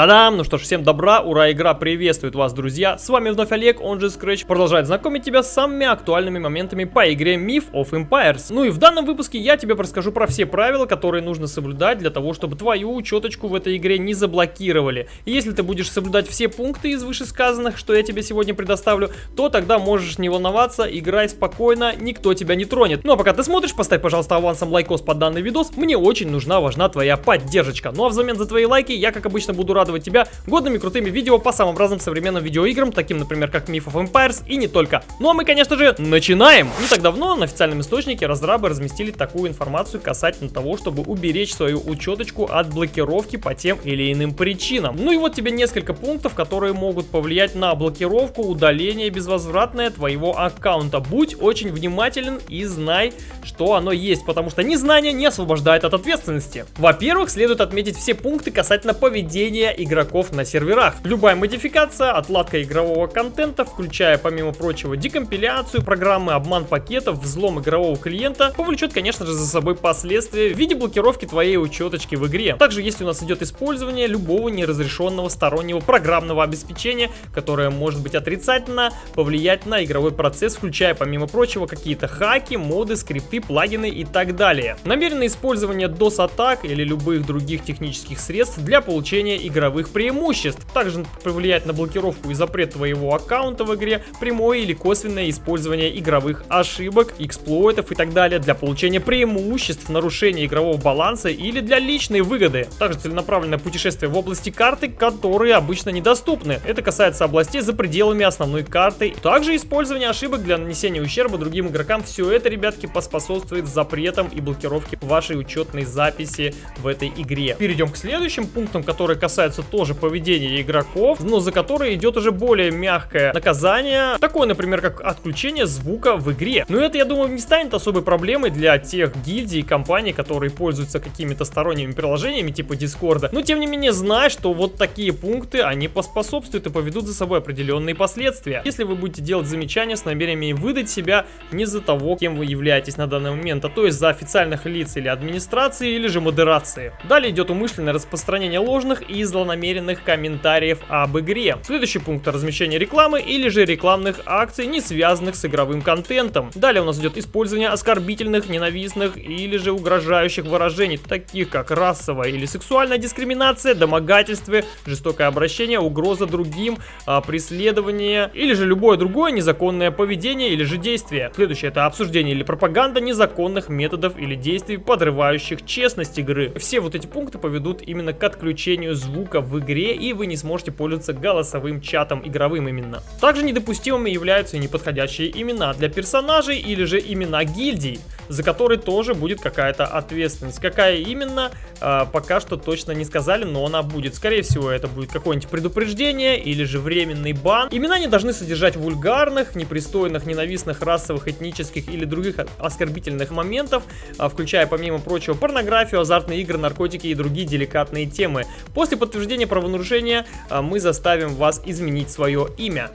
Та-дам! Ну что ж, всем добра, ура, игра приветствует вас, друзья! С вами вновь Олег, он же Scratch, продолжает знакомить тебя с самыми актуальными моментами по игре Myth of Empires. Ну и в данном выпуске я тебе расскажу про все правила, которые нужно соблюдать для того, чтобы твою учеточку в этой игре не заблокировали. И если ты будешь соблюдать все пункты из вышесказанных, что я тебе сегодня предоставлю, то тогда можешь не волноваться, играй спокойно, никто тебя не тронет. Ну а пока ты смотришь, поставь, пожалуйста, авансом лайкос под данный видос, мне очень нужна, важна твоя поддержка. Ну а взамен за твои лайки я, как обычно, буду рад радовать тебя годными крутыми видео по самым разным современным видеоиграм, таким, например, как Myth of Empires и не только. Ну а мы, конечно же, начинаем! Не так давно на официальном источнике разрабы разместили такую информацию касательно того, чтобы уберечь свою учеточку от блокировки по тем или иным причинам. Ну и вот тебе несколько пунктов, которые могут повлиять на блокировку, удаление безвозвратное твоего аккаунта. Будь очень внимателен и знай, что оно есть, потому что незнание не освобождает от ответственности. Во-первых, следует отметить все пункты касательно поведения игроков на серверах. Любая модификация, отладка игрового контента, включая помимо прочего декомпиляцию программы, обман пакетов, взлом игрового клиента, повлечет, конечно же, за собой последствия в виде блокировки твоей учеточки в игре. Также если у нас идет использование любого неразрешенного стороннего программного обеспечения, которое может быть отрицательно повлиять на игровой процесс, включая помимо прочего какие-то хаки, моды, скрипты, плагины и так далее. Намеренное использование DOS-атак или любых других технических средств для получения игровых игровых преимуществ. Также повлиять на блокировку и запрет твоего аккаунта в игре, прямое или косвенное использование игровых ошибок, эксплойтов и так далее для получения преимуществ, нарушения игрового баланса или для личной выгоды. Также целенаправленное путешествие в области карты, которые обычно недоступны. Это касается областей за пределами основной карты. Также использование ошибок для нанесения ущерба другим игрокам. Все это, ребятки, поспособствует запретам и блокировке вашей учетной записи в этой игре. Перейдем к следующим пунктам, которые касаются касается тоже поведения игроков, но за которое идет уже более мягкое наказание. Такое, например, как отключение звука в игре. Но это, я думаю, не станет особой проблемой для тех гильдий и компаний, которые пользуются какими-то сторонними приложениями типа Дискорда. Но, тем не менее, знай, что вот такие пункты, они поспособствуют и поведут за собой определенные последствия. Если вы будете делать замечания с намерениями выдать себя не за того, кем вы являетесь на данный момент, а то есть за официальных лиц или администрации, или же модерации. Далее идет умышленное распространение ложных и злонамеренных злонамеренных комментариев об игре. Следующий пункт размещение рекламы или же рекламных акций, не связанных с игровым контентом. Далее у нас идет использование оскорбительных, ненавистных или же угрожающих выражений, таких как расовая или сексуальная дискриминация, домогательство, жестокое обращение, угроза другим, а, преследование или же любое другое незаконное поведение или же действие. Следующее это обсуждение или пропаганда незаконных методов или действий, подрывающих честность игры. Все вот эти пункты поведут именно к отключению звука в игре, и вы не сможете пользоваться голосовым чатом игровым именно. Также недопустимыми являются неподходящие имена для персонажей или же имена гильдий, за которые тоже будет какая-то ответственность. Какая именно, э, пока что точно не сказали, но она будет. Скорее всего, это будет какое-нибудь предупреждение или же временный бан. Имена не должны содержать вульгарных, непристойных, ненавистных, расовых, этнических или других оскорбительных моментов, э, включая, помимо прочего, порнографию, азартные игры, наркотики и другие деликатные темы. После подтверждения подтверждения правонарушения а, мы заставим вас изменить свое имя.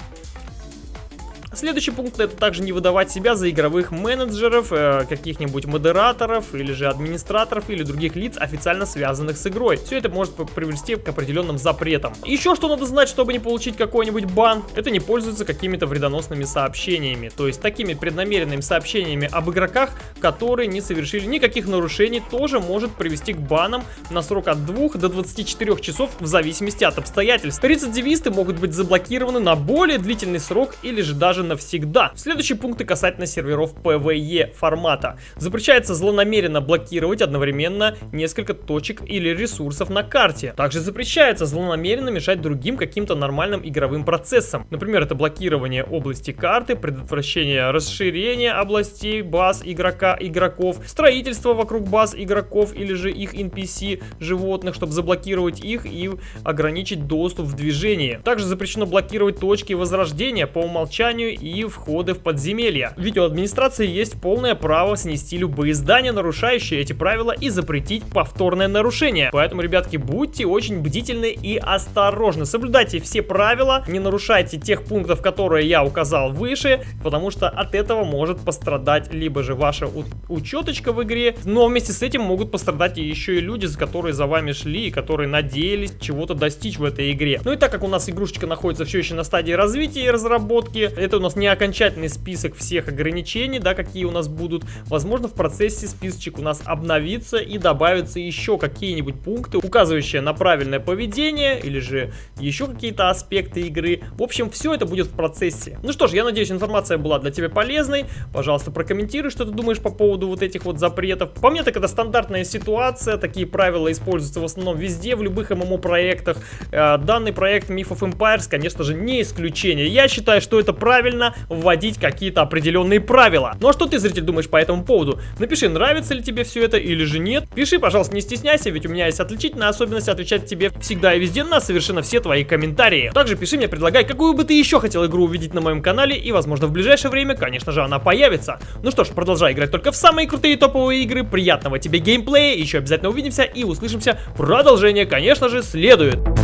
Следующий пункт это также не выдавать себя за игровых менеджеров, э, каких-нибудь модераторов или же администраторов или других лиц, официально связанных с игрой. Все это может привести к определенным запретам. Еще что надо знать, чтобы не получить какой-нибудь бан, это не пользоваться какими-то вредоносными сообщениями, то есть такими преднамеренными сообщениями об игроках, которые не совершили никаких нарушений, тоже может привести к банам на срок от 2 до 24 часов в зависимости от обстоятельств. Рецидивисты могут быть заблокированы на более длительный срок или же даже навсегда. Следующие пункты касательно серверов PvE формата. Запрещается злонамеренно блокировать одновременно несколько точек или ресурсов на карте. Также запрещается злонамеренно мешать другим каким-то нормальным игровым процессам. Например, это блокирование области карты, предотвращение расширения областей баз игрока, игроков, строительство вокруг баз игроков или же их NPC животных, чтобы заблокировать их и ограничить доступ в движении. Также запрещено блокировать точки возрождения по умолчанию и входы в подземелья. Ведь у администрации есть полное право снести любые здания, нарушающие эти правила, и запретить повторное нарушение. Поэтому, ребятки, будьте очень бдительны и осторожны. Соблюдайте все правила, не нарушайте тех пунктов, которые я указал выше, потому что от этого может пострадать либо же ваша учеточка в игре, но вместе с этим могут пострадать еще и люди, которые за вами шли и которые надеялись чего-то достичь в этой игре. Ну и так как у нас игрушечка находится все еще на стадии развития и разработки, это нас не окончательный список всех ограничений, да, какие у нас будут. Возможно, в процессе списочек у нас обновится и добавятся еще какие-нибудь пункты, указывающие на правильное поведение или же еще какие-то аспекты игры. В общем, все это будет в процессе. Ну что ж, я надеюсь, информация была для тебя полезной. Пожалуйста, прокомментируй, что ты думаешь по поводу вот этих вот запретов. По мне, так это стандартная ситуация. Такие правила используются в основном везде, в любых ММО-проектах. Э, данный проект Myth of Empires, конечно же, не исключение. Я считаю, что это правильно вводить какие-то определенные правила. Ну а что ты, зритель, думаешь по этому поводу? Напиши, нравится ли тебе все это или же нет. Пиши, пожалуйста, не стесняйся, ведь у меня есть отличительная особенность отвечать тебе всегда и везде на совершенно все твои комментарии. Также пиши мне, предлагай, какую бы ты еще хотел игру увидеть на моем канале, и возможно в ближайшее время, конечно же, она появится. Ну что ж, продолжай играть только в самые крутые топовые игры, приятного тебе геймплея, еще обязательно увидимся и услышимся. Продолжение, конечно же, следует.